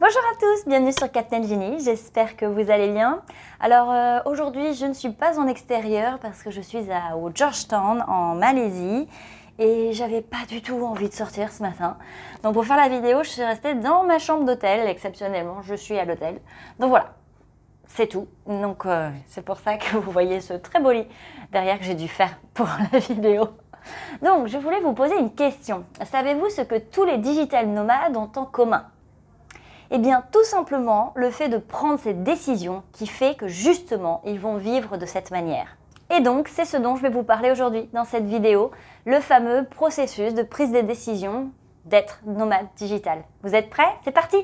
Bonjour à tous, bienvenue sur Captain Genie, j'espère que vous allez bien. Alors euh, aujourd'hui je ne suis pas en extérieur parce que je suis à, au Georgetown en Malaisie et j'avais pas du tout envie de sortir ce matin. Donc pour faire la vidéo je suis restée dans ma chambre d'hôtel, exceptionnellement je suis à l'hôtel. Donc voilà, c'est tout. Donc euh, c'est pour ça que vous voyez ce très beau lit derrière que j'ai dû faire pour la vidéo. Donc je voulais vous poser une question. Savez-vous ce que tous les digital nomades ont en commun? Eh bien, tout simplement, le fait de prendre cette décision qui fait que justement, ils vont vivre de cette manière. Et donc, c'est ce dont je vais vous parler aujourd'hui dans cette vidéo, le fameux processus de prise de décision d'être nomade digital. Vous êtes prêts? C'est parti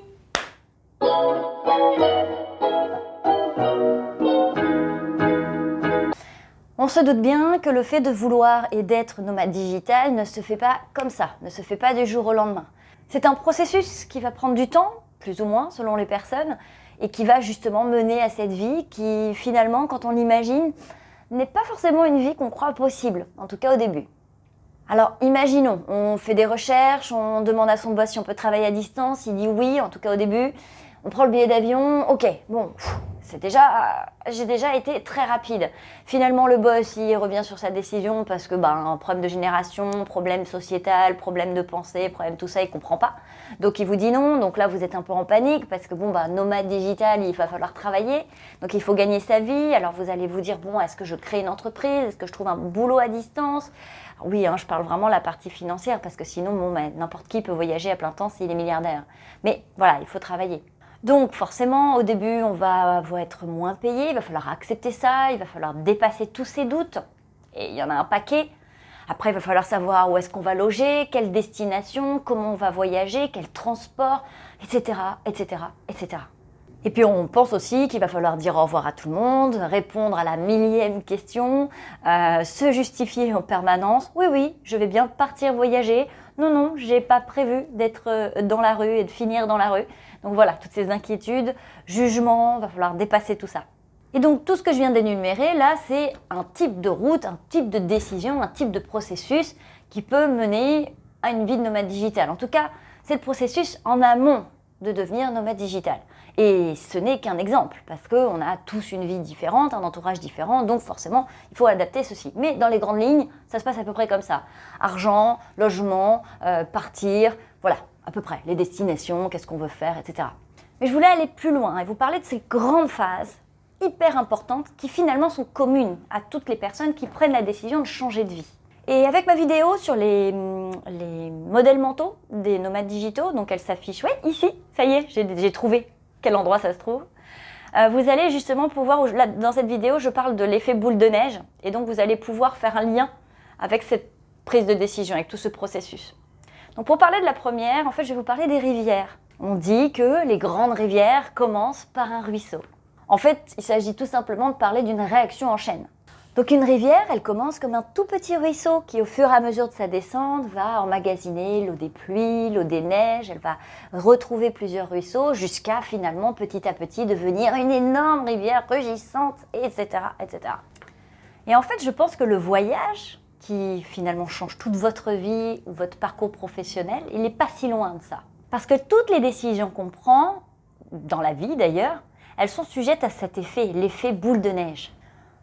On se doute bien que le fait de vouloir et d'être nomade digital ne se fait pas comme ça, ne se fait pas du jour au lendemain. C'est un processus qui va prendre du temps, plus ou moins selon les personnes, et qui va justement mener à cette vie qui finalement, quand on l'imagine, n'est pas forcément une vie qu'on croit possible, en tout cas au début. Alors imaginons, on fait des recherches, on demande à son boss si on peut travailler à distance, il dit oui, en tout cas au début, on prend le billet d'avion, ok, bon, c'est déjà, j'ai déjà été très rapide. Finalement, le boss, il revient sur sa décision parce que, ben, problème de génération, problème sociétal, problème de pensée, problème tout ça, il comprend pas. Donc, il vous dit non. Donc là, vous êtes un peu en panique parce que, bon, ben, nomade digital, il va falloir travailler. Donc, il faut gagner sa vie. Alors, vous allez vous dire, bon, est-ce que je crée une entreprise? Est-ce que je trouve un boulot à distance? Oui, hein, je parle vraiment la partie financière parce que sinon, bon, ben, n'importe qui peut voyager à plein temps s'il est milliardaire. Mais voilà, il faut travailler. Donc forcément, au début, on va, être moins payé, il va falloir accepter ça, il va falloir dépasser tous ces doutes. Et il y en a un paquet. Après, il va falloir savoir où est-ce qu'on va loger, quelle destination, comment on va voyager, quel transport, etc., etc., etc. Et puis on pense aussi qu'il va falloir dire au revoir à tout le monde, répondre à la millième question, euh, se justifier en permanence. Oui, oui, je vais bien partir voyager. Non, non, j'ai pas prévu d'être euh, dans la rue et de finir dans la rue. Donc voilà, toutes ces inquiétudes, jugements, va falloir dépasser tout ça. Et donc tout ce que je viens d'énumérer là, c'est un type de route, un type de décision, un type de processus qui peut mener à une vie de nomade digital. En tout cas, c'est le processus en amont de devenir nomade digital. Et ce n'est qu'un exemple, parce qu'on a tous une vie différente, un entourage différent, donc forcément, il faut adapter ceci. Mais dans les grandes lignes, ça se passe à peu près comme ça. Argent, logement, euh, partir, voilà, à peu près, les destinations, qu'est-ce qu'on veut faire, etc. Mais je voulais aller plus loin et vous parler de ces grandes phases hyper importantes qui finalement sont communes à toutes les personnes qui prennent la décision de changer de vie. Et avec ma vidéo sur les, les modèles mentaux des nomades digitaux, donc elle s'affiche, ouais, ici, ça y est, j'ai trouvé quel endroit ça se trouve. Euh, vous allez justement pouvoir, là, dans cette vidéo, je parle de l'effet boule de neige, et donc vous allez pouvoir faire un lien avec cette prise de décision, avec tout ce processus. Donc pour parler de la première, en fait, je vais vous parler des rivières. On dit que les grandes rivières commencent par un ruisseau. En fait, il s'agit tout simplement de parler d'une réaction en chaîne. Donc une rivière, elle commence comme un tout petit ruisseau qui, au fur et à mesure de sa descente, va emmagasiner l'eau des pluies, l'eau des neiges, elle va retrouver plusieurs ruisseaux jusqu'à finalement petit à petit devenir une énorme rivière rugissante, etc., etc. Et en fait, je pense que le voyage, qui finalement change toute votre vie ou votre parcours professionnel, il n'est pas si loin de ça. Parce que toutes les décisions qu'on prend, dans la vie d'ailleurs, elles sont sujettes à cet effet, l'effet boule de neige.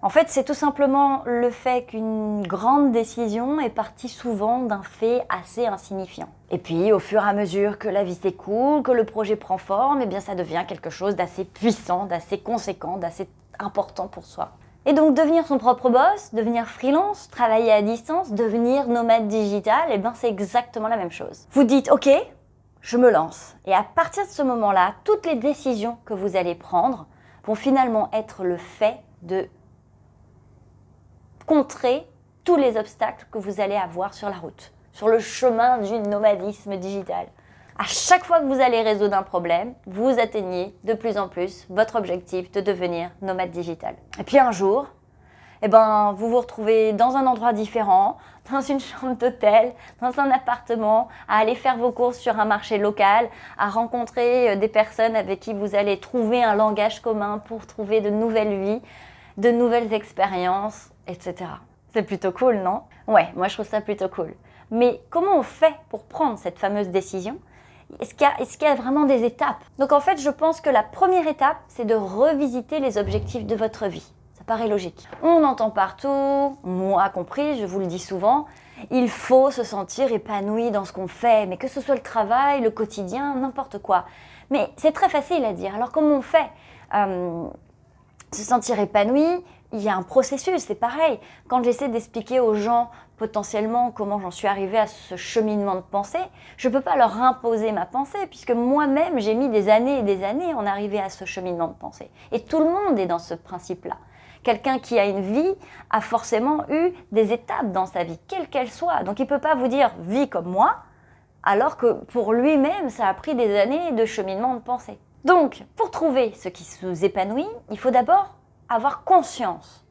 En fait, c'est tout simplement le fait qu'une grande décision est partie souvent d'un fait assez insignifiant. Et puis, au fur et à mesure que la vie s'écoule, que le projet prend forme, eh bien ça devient quelque chose d'assez puissant, d'assez conséquent, d'assez important pour soi. Et donc devenir son propre boss, devenir freelance, travailler à distance, devenir nomade digital, eh ben c'est exactement la même chose. Vous dites ok, je me lance. Et à partir de ce moment-là, toutes les décisions que vous allez prendre vont finalement être le fait de contrer tous les obstacles que vous allez avoir sur la route, sur le chemin du nomadisme digital à chaque fois que vous allez résoudre un problème, vous atteignez de plus en plus votre objectif de devenir nomade digital. Et puis un jour, eh ben, vous vous retrouvez dans un endroit différent, dans une chambre d'hôtel, dans un appartement, à aller faire vos courses sur un marché local, à rencontrer euh, des personnes avec qui vous allez trouver un langage commun pour trouver de nouvelles vies, de nouvelles expériences, C'est plutôt cool, non? Ouais, moi je trouve ça plutôt cool. Mais comment on fait pour prendre cette fameuse décision? Est-ce qu'il y, a vraiment des étapes? Donc en fait, je pense que la première étape, c'est de revisiter les objectifs de votre vie. Ça paraît logique. On entend partout, moi compris, je vous le dis souvent, il faut se sentir épanoui dans ce qu'on fait, mais que ce soit le travail, le quotidien, n'importe quoi. Mais c'est très facile à dire. Alors comment on fait? Euh, Se sentir épanoui, il y a un processus, c'est pareil. Quand j'essaie d'expliquer aux gens potentiellement comment j'en suis arrivée à ce cheminement de pensée, je ne peux pas leur imposer ma pensée, puisque moi-même, j'ai mis des années et des années en arriver à ce cheminement de pensée. Et tout le monde est dans ce principe-là. Quelqu'un qui a une vie a forcément eu des étapes dans sa vie, quelle qu'elle soit. Donc il ne peut pas vous dire « vie comme moi », alors que pour lui-même, ça a pris des années de cheminement de pensée. Donc, pour trouver ce qui nous épanouit, il faut d'abord avoir conscience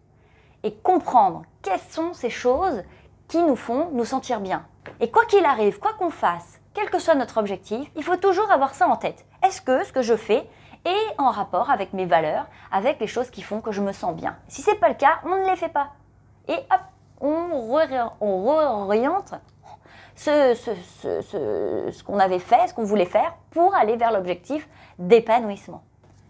et comprendre quelles sont ces choses qui nous font nous sentir bien. Et quoi qu'il arrive, quoi qu'on fasse, quel que soit notre objectif, il faut toujours avoir ça en tête. Est-ce que ce que je fais est en rapport avec mes valeurs, avec les choses qui font que je me sens bien? Si ce n'est pas le cas, on ne les fait pas. Et hop, on, réoriente ce, ce qu'on avait fait, ce qu'on voulait faire, pour aller vers l'objectif d'épanouissement.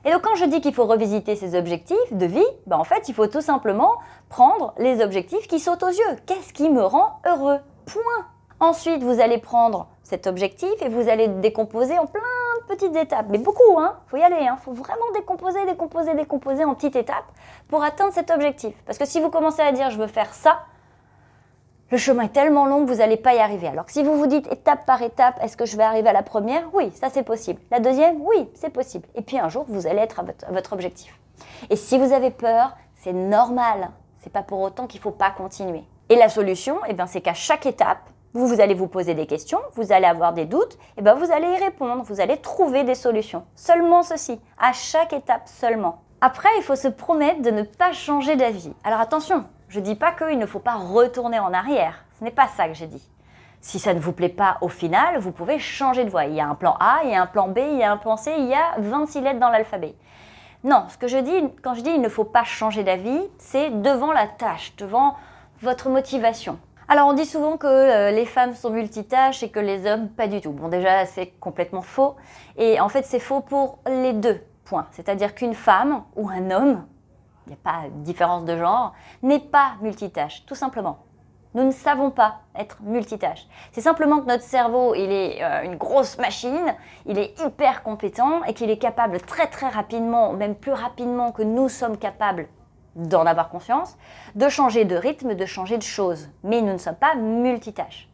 Et donc quand je dis qu'il faut revisiter ses objectifs de vie, ben en fait il faut tout simplement prendre les objectifs qui sautent aux yeux. Qu'est-ce qui me rend heureux? Point Ensuite vous allez prendre cet objectif et vous allez le décomposer en plein de petites étapes. Mais beaucoup, hein faut y aller, hein faut vraiment décomposer, décomposer, décomposer en petites étapes pour atteindre cet objectif. Parce que si vous commencez à dire je veux faire ça, le chemin est tellement long que vous n'allez pas y arriver. Alors si vous vous dites étape par étape, est-ce que je vais arriver à la première? Oui, ça c'est possible. La deuxième? Oui, c'est possible. Et puis un jour, vous allez être à votre, objectif. Et si vous avez peur, c'est normal. C'est pas pour autant qu'il ne faut pas continuer. Et la solution, eh c'est qu'à chaque étape, vous, vous allez vous poser des questions, vous allez avoir des doutes, et ben vous allez y répondre, vous allez trouver des solutions. Seulement ceci, à chaque étape seulement. Après, il faut se promettre de ne pas changer d'avis. Alors attention, je ne dis pas qu'il ne faut pas retourner en arrière. Ce n'est pas ça que j'ai dit. Si ça ne vous plaît pas au final, vous pouvez changer de voie. Il y a un plan A, il y a un plan B, il y a un plan C, il y a 26 lettres dans l'alphabet. Non, ce que je dis, quand je dis il ne faut pas changer d'avis, c'est devant la tâche, devant votre motivation. Alors on dit souvent que euh, les femmes sont multitâches et que les hommes pas du tout. Bon déjà c'est complètement faux et en fait c'est faux pour les deux points. C'est-à-dire qu'une femme ou un homme il n'y a pas de différence de genre, n'est pas multitâche, tout simplement. Nous ne savons pas être multitâche. C'est simplement que notre cerveau, il est euh, une grosse machine, il est hyper compétent et qu'il est capable très très rapidement, même plus rapidement que nous sommes capables d'en avoir conscience, de changer de rythme, de changer de choses. Mais nous ne sommes pas multitâches.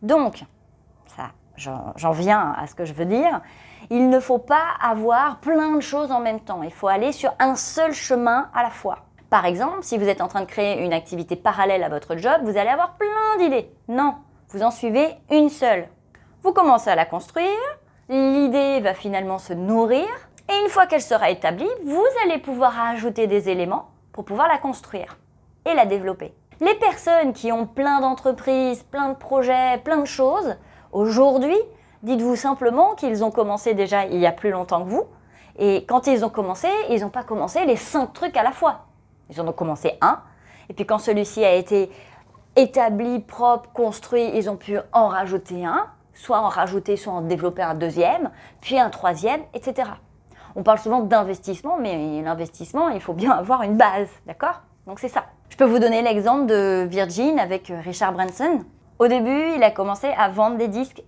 Donc, ça, j'en viens à ce que je veux dire, il ne faut pas avoir plein de choses en même temps. Il faut aller sur un seul chemin à la fois. Par exemple, si vous êtes en train de créer une activité parallèle à votre job, vous allez avoir plein d'idées. Non, vous en suivez une seule. Vous commencez à la construire, l'idée va finalement se nourrir, et une fois qu'elle sera établie, vous allez pouvoir ajouter des éléments pour pouvoir la construire et la développer. Les personnes qui ont plein d'entreprises, plein de projets, plein de choses, aujourd'hui, Dites-vous simplement qu'ils ont commencé déjà il y a plus longtemps que vous. Et quand ils ont commencé, ils n'ont pas commencé les cinq trucs à la fois. Ils en ont commencé un. Et puis quand celui-ci a été établi, propre, construit, ils ont pu en rajouter un, soit en rajouter, soit en développer un deuxième, puis un troisième, etc. On parle souvent d'investissement, mais l'investissement, il faut bien avoir une base, d'accord? Donc c'est ça. Je peux vous donner l'exemple de Virgin avec Richard Branson. Au début, il a commencé à vendre des disques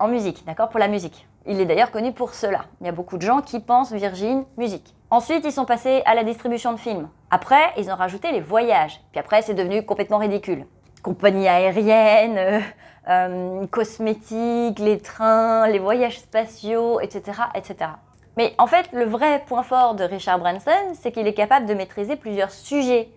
en musique, d'accord Pour la musique. Il est d'ailleurs connu pour cela. Il y a beaucoup de gens qui pensent Virgin musique. Ensuite, ils sont passés à la distribution de films. Après, ils ont rajouté les voyages. Puis après, c'est devenu complètement ridicule. Compagnie aérienne, euh, euh, cosmétiques, les trains, les voyages spatiaux, etc., etc. Mais en fait, le vrai point fort de Richard Branson, c'est qu'il est capable de maîtriser plusieurs sujets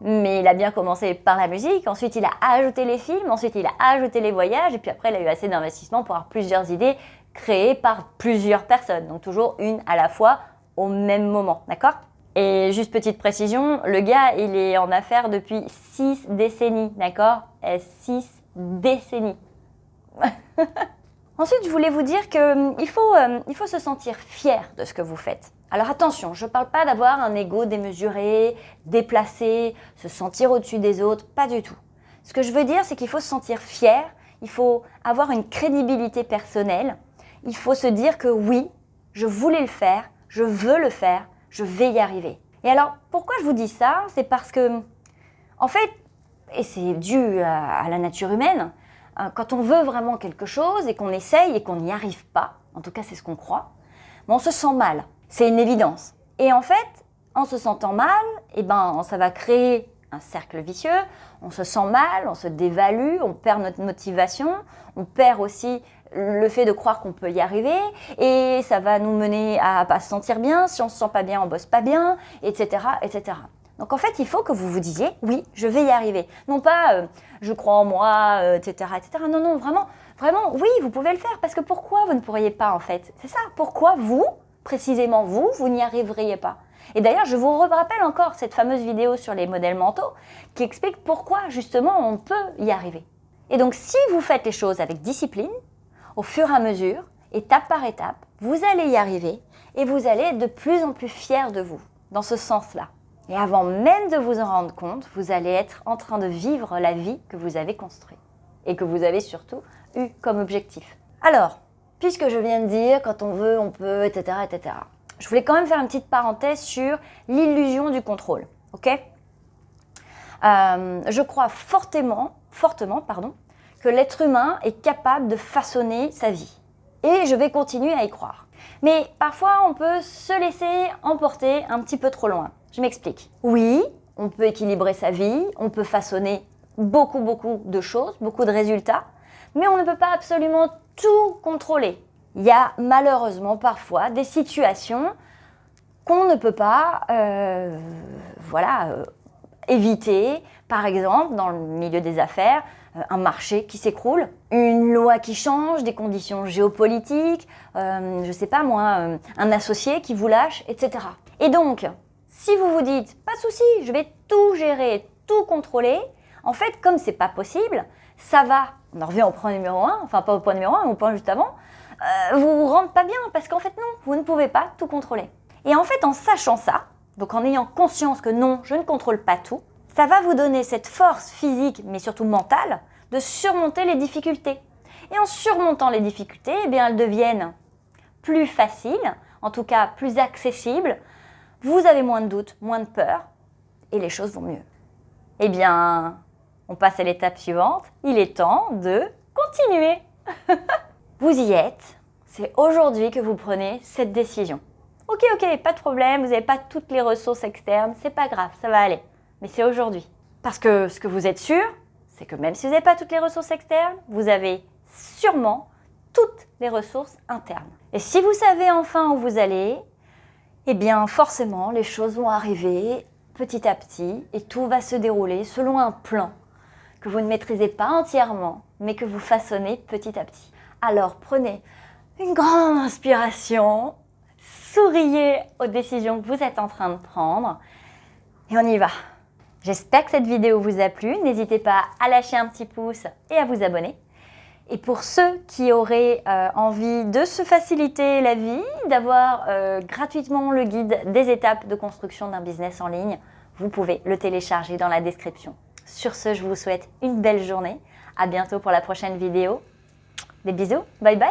mais il a bien commencé par la musique, ensuite il a ajouté les films, ensuite il a ajouté les voyages, et puis après il a eu assez d'investissement pour avoir plusieurs idées créées par plusieurs personnes. Donc toujours une à la fois au même moment, d'accord? Et juste petite précision, le gars il est en affaires depuis 6 décennies, d'accord? 6 décennies Ensuite, je voulais vous dire qu'il hum, faut, il faut se sentir fier de ce que vous faites. Alors attention, je ne parle pas d'avoir un ego démesuré, déplacé, se sentir au-dessus des autres, pas du tout. Ce que je veux dire, c'est qu'il faut se sentir fier, il faut avoir une crédibilité personnelle, il faut se dire que oui, je voulais le faire, je veux le faire, je vais y arriver. Et alors, pourquoi je vous dis ça? C'est parce que, en fait, et c'est dû à, la nature humaine, hein, quand on veut vraiment quelque chose et qu'on essaye et qu'on n'y arrive pas, en tout cas c'est ce qu'on croit, on se sent mal. C'est une évidence. Et en fait, en se sentant mal, eh ben, ça va créer un cercle vicieux, on se sent mal, on se dévalue, on perd notre motivation, on perd aussi le fait de croire qu'on peut y arriver et ça va nous mener à pas se sentir bien, si on se sent pas bien, on bosse pas bien, etc. etc. Donc en fait, il faut que vous vous disiez, oui, je vais y arriver. Non pas, euh, je crois en moi, etc., euh, etc. Non, non, vraiment, vraiment, oui, vous pouvez le faire. Parce que pourquoi vous ne pourriez pas, en fait? C'est ça, pourquoi vous, précisément vous, vous n'y arriveriez pas et d'ailleurs, je vous rappelle encore cette fameuse vidéo sur les modèles mentaux qui explique pourquoi justement on peut y arriver. Et donc si vous faites les choses avec discipline, au fur et à mesure, étape par étape, vous allez y arriver et vous allez être de plus en plus fier de vous, dans ce sens-là. Et avant même de vous en rendre compte, vous allez être en train de vivre la vie que vous avez construite et que vous avez surtout eu comme objectif. Alors, puisque je viens de dire quand on veut, on peut, etc., etc., je voulais quand même faire une petite parenthèse sur l'illusion du contrôle. ok? Euh, je crois fortement, fortement pardon, que l'être humain est capable de façonner sa vie. Et je vais continuer à y croire. Mais parfois, on peut se laisser emporter un petit peu trop loin. Je m'explique. Oui, on peut équilibrer sa vie, on peut façonner beaucoup, beaucoup de choses, beaucoup de résultats, mais on ne peut pas absolument tout contrôler il y a malheureusement parfois des situations qu'on ne peut pas euh, euh, éviter. Par exemple, dans le milieu des affaires, euh, un marché qui s'écroule, une loi qui change, des conditions géopolitiques, je ne sais pas moi, un associé qui vous lâche, etc. Et donc, si vous vous dites, pas de souci, je vais tout gérer, tout contrôler, en fait, comme c'est pas possible, ça va, on en revient au point numéro 1, enfin pas au point numéro 1, mais au point juste avant, euh, vous vous rendez pas bien parce qu'en fait non, vous ne pouvez pas tout contrôler. Et en fait, en sachant ça, donc en ayant conscience que non, je ne contrôle pas tout, ça va vous donner cette force physique, mais surtout mentale, de surmonter les difficultés. Et en surmontant les difficultés, eh bien, elles deviennent plus faciles, en tout cas plus accessibles. Vous avez moins de doutes, moins de peur, et les choses vont mieux. Eh bien, on passe à l'étape suivante. Il est temps de continuer. Vous y êtes, c'est aujourd'hui que vous prenez cette décision. Ok, ok, pas de problème, vous n'avez pas toutes les ressources externes, c'est pas grave, ça va aller. Mais c'est aujourd'hui. Parce que ce que vous êtes sûr, c'est que même si vous n'avez pas toutes les ressources externes, vous avez sûrement toutes les ressources internes. Et si vous savez enfin où vous allez, eh bien forcément les choses vont arriver petit à petit et tout va se dérouler selon un plan que vous ne maîtrisez pas entièrement, mais que vous façonnez petit à petit. Alors prenez une grande inspiration, souriez aux décisions que vous êtes en train de prendre et on y va. J'espère que cette vidéo vous a plu. N'hésitez pas à lâcher un petit pouce et à vous abonner. Et pour ceux qui auraient euh, envie de se faciliter la vie, d'avoir euh, gratuitement le guide des étapes de construction d'un business en ligne, vous pouvez le télécharger dans la description. Sur ce, je vous souhaite une belle journée. À bientôt pour la prochaine vidéo. Des bisous, bye bye